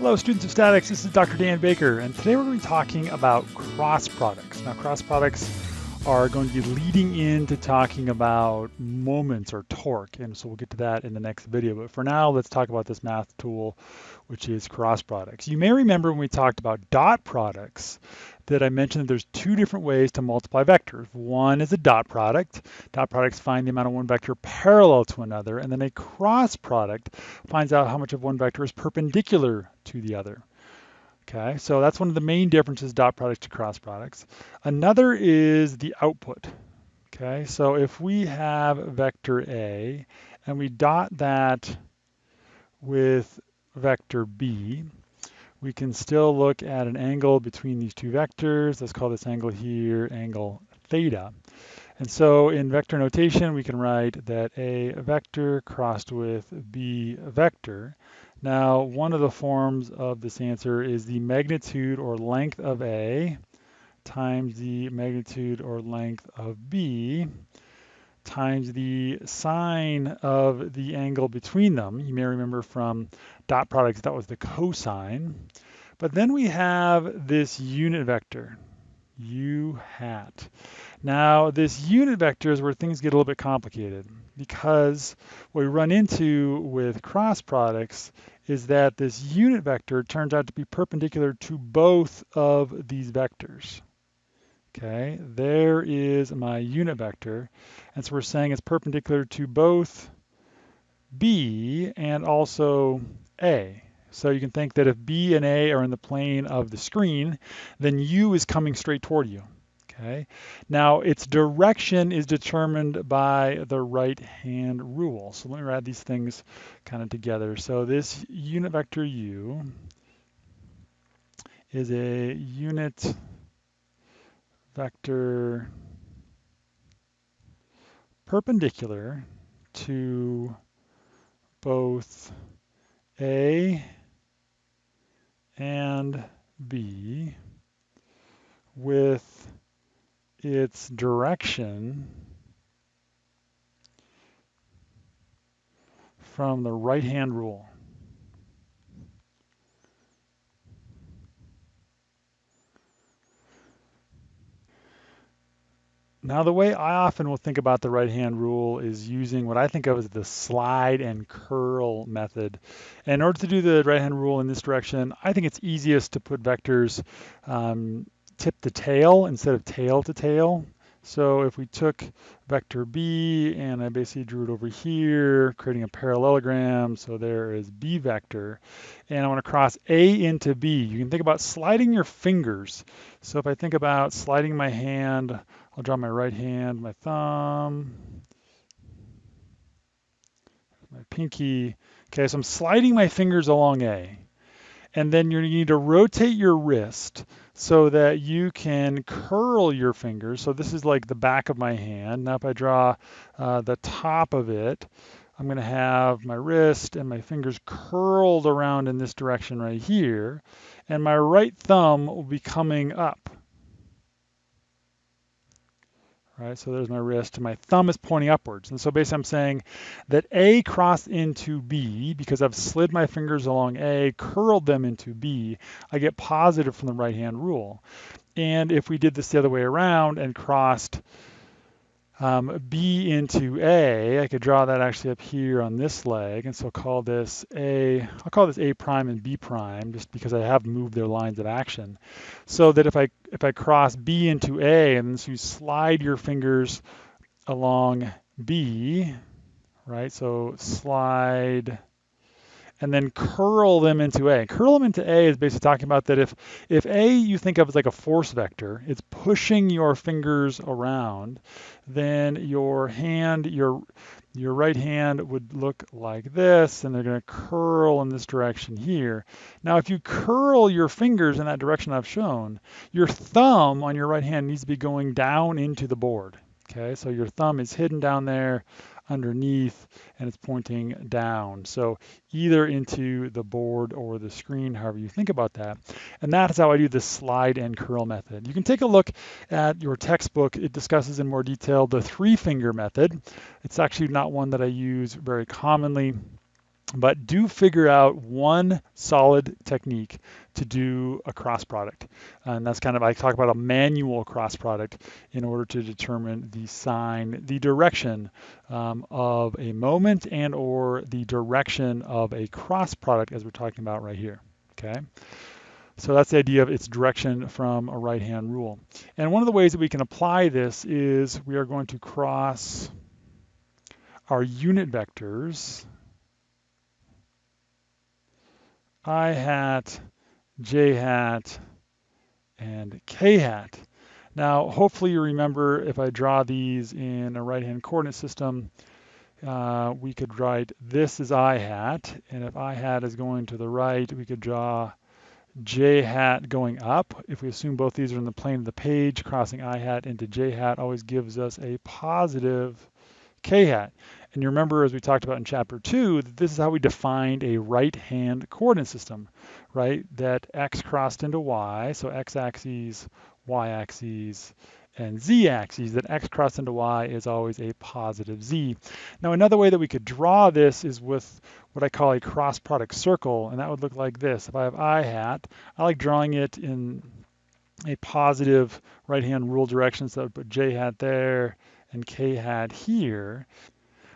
Hello, students of statics. This is Dr. Dan Baker, and today we're going to be talking about cross products. Now, cross products are going to be leading into talking about moments or torque, and so we'll get to that in the next video. But for now, let's talk about this math tool, which is cross products. You may remember when we talked about dot products that I mentioned that there's two different ways to multiply vectors. One is a dot product. Dot products find the amount of one vector parallel to another, and then a cross product finds out how much of one vector is perpendicular to the other. Okay, so that's one of the main differences dot products to cross products. Another is the output. Okay, so if we have vector A and we dot that with vector B, we can still look at an angle between these two vectors. Let's call this angle here angle theta. And so in vector notation, we can write that A vector crossed with B vector. Now, one of the forms of this answer is the magnitude or length of A times the magnitude or length of B times the sine of the angle between them. You may remember from dot products, that was the cosine. But then we have this unit vector, u hat. Now, this unit vector is where things get a little bit complicated because what we run into with cross products is that this unit vector turns out to be perpendicular to both of these vectors. Okay, there is my unit vector. And so we're saying it's perpendicular to both B and also A. So you can think that if B and A are in the plane of the screen, then U is coming straight toward you. Okay. Now its direction is determined by the right hand rule. So let me write these things kind of together. So this unit vector U is a unit vector perpendicular to both A and B with its direction from the right-hand rule. Now, the way I often will think about the right-hand rule is using what I think of as the slide and curl method. And in order to do the right-hand rule in this direction, I think it's easiest to put vectors um, tip to tail instead of tail to tail. So if we took vector B and I basically drew it over here, creating a parallelogram, so there is B vector, and I want to cross A into B, you can think about sliding your fingers. So if I think about sliding my hand, I'll draw my right hand, my thumb, my pinky. Okay, so I'm sliding my fingers along A. And then you need to rotate your wrist so that you can curl your fingers. So this is like the back of my hand. Now if I draw uh, the top of it, I'm going to have my wrist and my fingers curled around in this direction right here. And my right thumb will be coming up. Right, so there's my wrist, and my thumb is pointing upwards. And so basically I'm saying that A crossed into B, because I've slid my fingers along A, curled them into B, I get positive from the right-hand rule. And if we did this the other way around and crossed um, B into A, I could draw that actually up here on this leg, and so call this A, I'll call this A prime and B prime, just because I have moved their lines of action. So that if I if I cross B into A, and so you slide your fingers along B, right? So slide and then curl them into A. Curl them into A is basically talking about that if, if A you think of as like a force vector, it's pushing your fingers around, then your hand, your, your right hand would look like this, and they're going to curl in this direction here. Now, if you curl your fingers in that direction I've shown, your thumb on your right hand needs to be going down into the board. Okay, so your thumb is hidden down there underneath and it's pointing down. So either into the board or the screen, however you think about that. And that is how I do the slide and curl method. You can take a look at your textbook. It discusses in more detail the three finger method. It's actually not one that I use very commonly. But do figure out one solid technique to do a cross product. And that's kind of, I talk about a manual cross product in order to determine the sign, the direction um, of a moment and or the direction of a cross product as we're talking about right here, okay? So that's the idea of its direction from a right-hand rule. And one of the ways that we can apply this is we are going to cross our unit vectors i hat, j hat, and k hat. Now, hopefully you remember if I draw these in a right-hand coordinate system, uh, we could write this is i hat, and if i hat is going to the right, we could draw j hat going up. If we assume both these are in the plane of the page, crossing i hat into j hat always gives us a positive k hat. And you remember, as we talked about in chapter two, that this is how we defined a right-hand coordinate system, right? That x crossed into y, so x-axis, y-axis, and z-axis, that x crossed into y is always a positive z. Now, another way that we could draw this is with what I call a cross product circle, and that would look like this. If I have i hat, I like drawing it in a positive right-hand rule direction, so I would put j hat there and k hat here.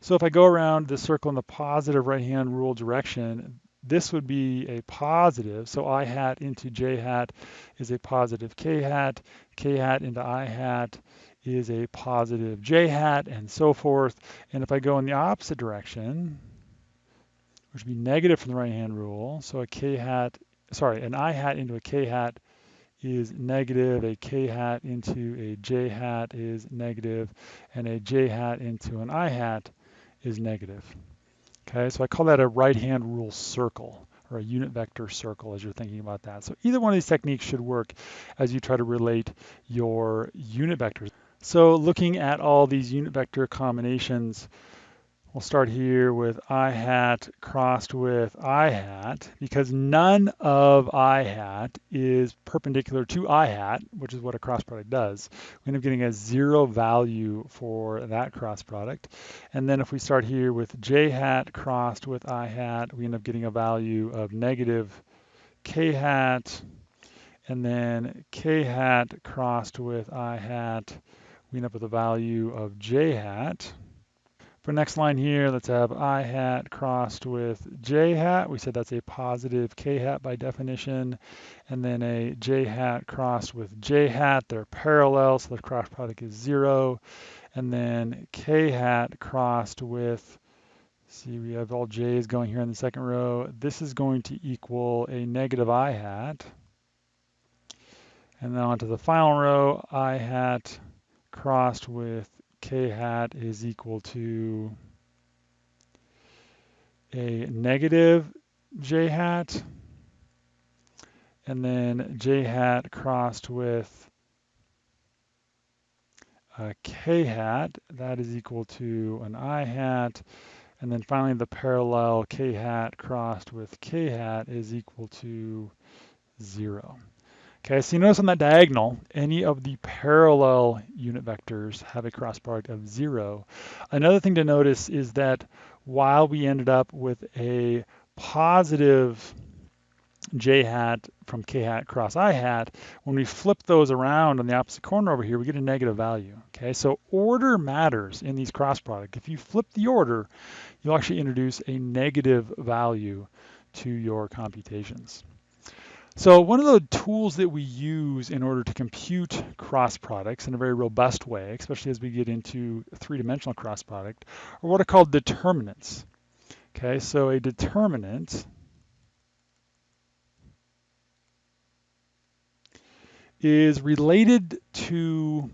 So if I go around the circle in the positive right-hand rule direction, this would be a positive. So i hat into j hat is a positive k hat. k hat into i hat is a positive j hat, and so forth. And if I go in the opposite direction, which would be negative from the right-hand rule, so a k hat, sorry, an i hat into a k hat is negative, a k hat into a j hat is negative, and a j hat into an i hat is negative. Okay, so I call that a right-hand rule circle or a unit vector circle as you're thinking about that. So either one of these techniques should work as you try to relate your unit vectors. So looking at all these unit vector combinations, We'll start here with i hat crossed with i hat because none of i hat is perpendicular to i hat, which is what a cross product does. We end up getting a zero value for that cross product. And then if we start here with j hat crossed with i hat, we end up getting a value of negative k hat. And then k hat crossed with i hat, we end up with a value of j hat. For next line here, let's have i hat crossed with j hat. We said that's a positive k hat by definition. And then a j hat crossed with j hat. They're parallel, so the cross product is zero. And then k hat crossed with, see we have all j's going here in the second row. This is going to equal a negative i hat. And then onto the final row, i hat crossed with k hat is equal to a negative j hat and then j hat crossed with a k hat that is equal to an i hat and then finally the parallel k hat crossed with k hat is equal to zero. Okay, so you notice on that diagonal, any of the parallel unit vectors have a cross product of zero. Another thing to notice is that while we ended up with a positive j hat from k hat cross i hat, when we flip those around on the opposite corner over here, we get a negative value. Okay, so order matters in these cross products. If you flip the order, you'll actually introduce a negative value to your computations. So one of the tools that we use in order to compute cross products in a very robust way, especially as we get into three-dimensional cross product, are what are called determinants. Okay, so a determinant is related to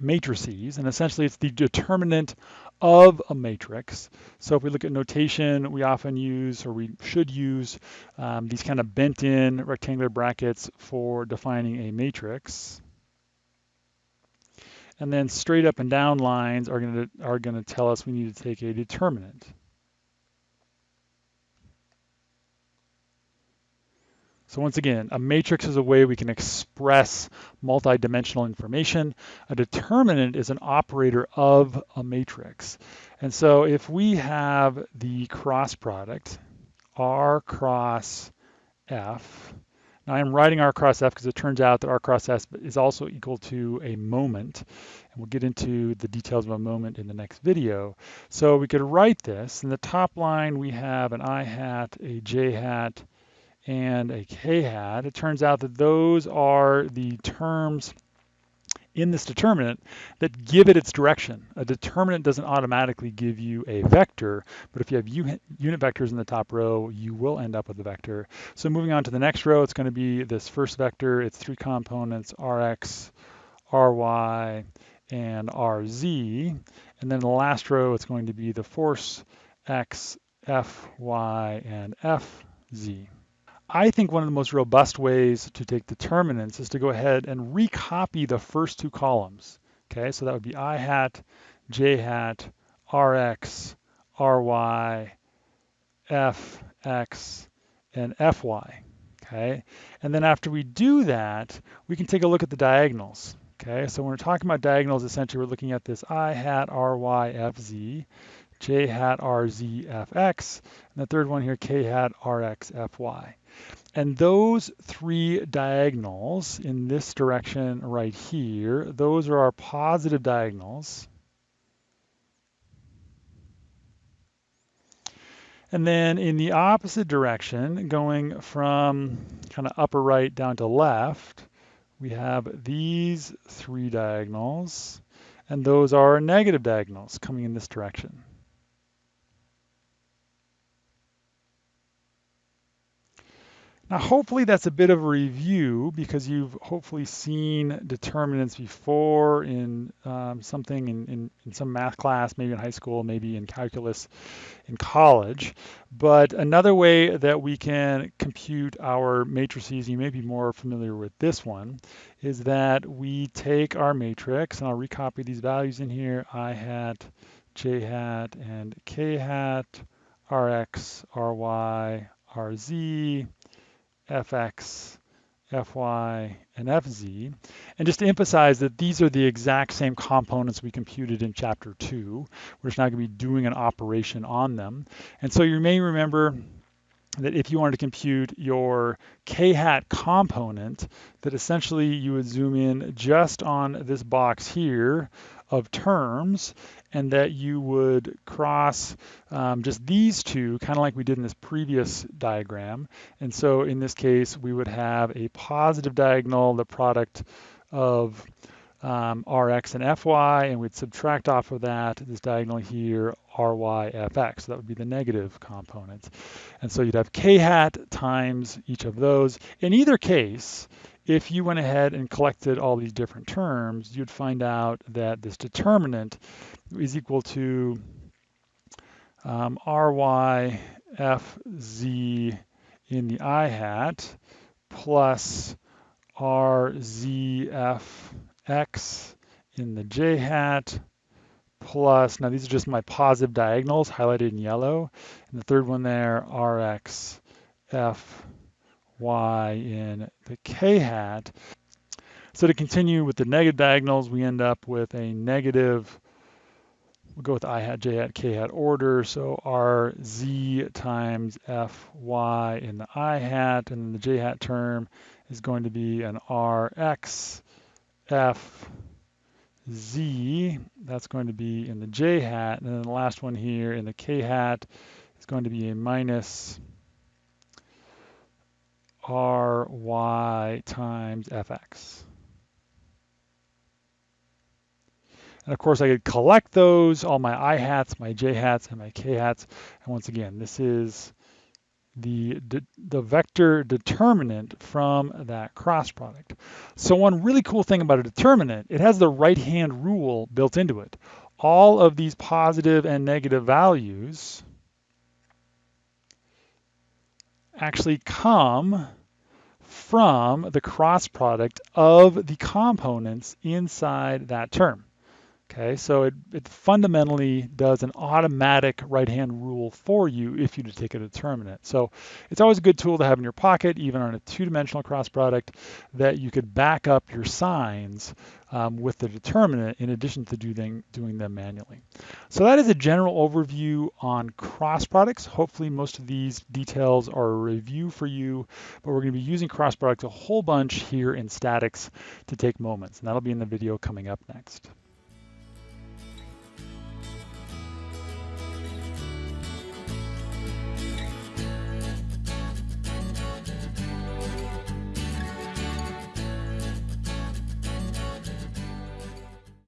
matrices, and essentially it's the determinant of a matrix. So if we look at notation, we often use, or we should use, um, these kind of bent-in rectangular brackets for defining a matrix. And then straight up and down lines are going to are going to tell us we need to take a determinant. So once again, a matrix is a way we can express multidimensional information. A determinant is an operator of a matrix. And so if we have the cross product, R cross F, now I'm writing R cross F because it turns out that R cross S is also equal to a moment. And we'll get into the details of a moment in the next video. So we could write this. In the top line, we have an I hat, a J hat, and a K hat. It turns out that those are the terms in this determinant that give it its direction. A determinant doesn't automatically give you a vector, but if you have unit vectors in the top row, you will end up with a vector. So moving on to the next row, it's going to be this first vector. It's three components, Rx, Ry, and Rz. And then the last row, it's going to be the force x, Fy, and Fz. I think one of the most robust ways to take determinants is to go ahead and recopy the first two columns. Okay, so that would be i hat, j hat, rx, ry, fx, and fy. Okay, and then after we do that, we can take a look at the diagonals. Okay, so when we're talking about diagonals, essentially we're looking at this i hat, ry, fz, j hat, rz, fx, and the third one here, k hat, rx, fy. And those three diagonals in this direction right here, those are our positive diagonals. And then in the opposite direction, going from kind of upper right down to left, we have these three diagonals, and those are negative diagonals coming in this direction. Now, hopefully that's a bit of a review because you've hopefully seen determinants before in um, something in, in, in, some math class, maybe in high school, maybe in calculus in college. But another way that we can compute our matrices, you may be more familiar with this one, is that we take our matrix, and I'll recopy these values in here, i hat, j hat, and k hat, rx, ry, rz, fx, fy, and fz. And just to emphasize that these are the exact same components we computed in chapter two. We're just now going to be doing an operation on them. And so you may remember that if you wanted to compute your k-hat component, that essentially you would zoom in just on this box here of terms and that you would cross um, just these two, kind of like we did in this previous diagram. And so in this case, we would have a positive diagonal, the product of um, Rx and Fy, and we'd subtract off of that this diagonal here, Ry, Fx. So that would be the negative component. And so you'd have k hat times each of those. In either case, if you went ahead and collected all these different terms, you'd find out that this determinant is equal to um, Ry Fz in the i hat plus RZFX in the j hat plus, now these are just my positive diagonals highlighted in yellow. And the third one there, RX F y in the k hat. So to continue with the negative diagonals, we end up with a negative, we'll go with i hat, j hat, k hat order. So r z times f y in the i hat, and then the j hat term is going to be an r x f z. That's going to be in the j hat, and then the last one here in the k hat is going to be a minus ry times fx. And of course, I could collect those, all my i hats, my j hats, and my k hats. And once again, this is the, the vector determinant from that cross product. So one really cool thing about a determinant, it has the right-hand rule built into it. All of these positive and negative values actually come from the cross product of the components inside that term. Okay, so it, it fundamentally does an automatic right-hand rule for you if you take a determinant. So it's always a good tool to have in your pocket, even on a two-dimensional cross product, that you could back up your signs um, with the determinant in addition to doing, doing them manually. So that is a general overview on cross products. Hopefully most of these details are a review for you, but we're going to be using cross products a whole bunch here in statics to take moments, and that'll be in the video coming up next.